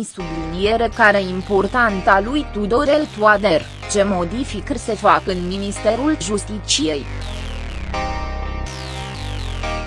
mi subliniere care importanta lui Tudorel Toader, ce modificări se fac în Ministerul Justiciei.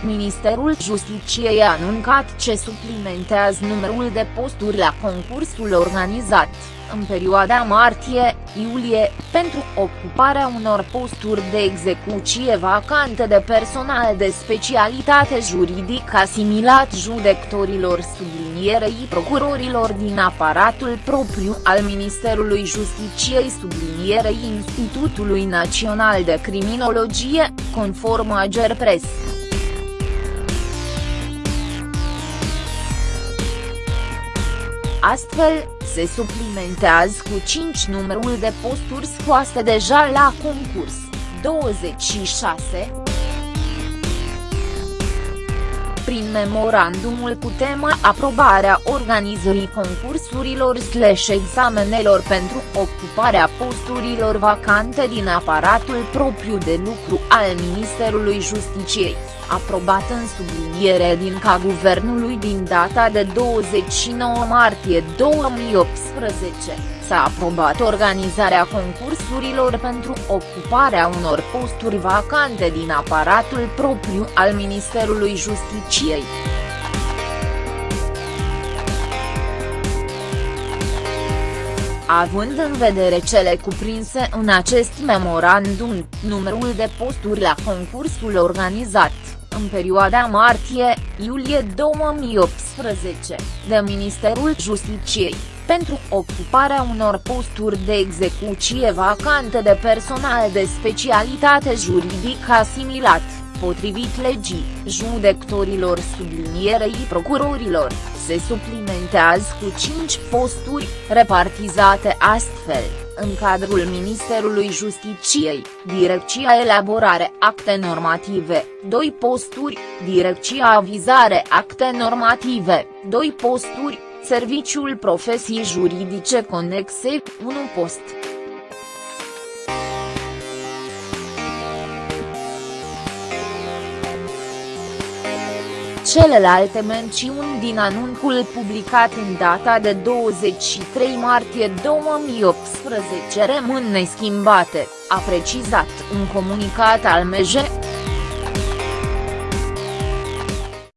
Ministerul Justiciei a anuncat ce suplimentează numărul de posturi la concursul organizat, în perioada martie-iulie, pentru ocuparea unor posturi de execuție vacante de personal de specialitate juridică asimilat judecătorilor sublinierei procurorilor din aparatul propriu al Ministerului Justiciei sublinierei Institutului Național de Criminologie, conform Agerpres. Astfel, se suplimentează cu 5 numărul de posturi scoase deja la concurs, 26, prin memorandumul cu tema aprobarea organizării concursurilor slash examenelor pentru ocuparea posturilor vacante din aparatul propriu de lucru al Ministerului Justiciei aprobat în subliniere din ca guvernului din data de 29 martie 2018, s-a aprobat organizarea concursurilor pentru ocuparea unor posturi vacante din aparatul propriu al Ministerului Justiciei. Având în vedere cele cuprinse în acest memorandum, numărul de posturi la concursul organizat, în perioada martie-iulie 2018, de Ministerul Justiciei, pentru ocuparea unor posturi de execuție vacante de personal de specialitate juridică asimilat, potrivit legii, judecătorilor sublinierei procurorilor, se suplimentează cu 5 posturi, repartizate astfel. În cadrul Ministerului Justiciei, Direcția Elaborare Acte Normative, 2 posturi, Direcția Avizare Acte Normative, 2 posturi, Serviciul Profesii Juridice Conexe, 1 post. Celelalte mențiuni din anuncul publicat în data de 23 martie 2018 rămân neschimbate, a precizat un comunicat al MJ.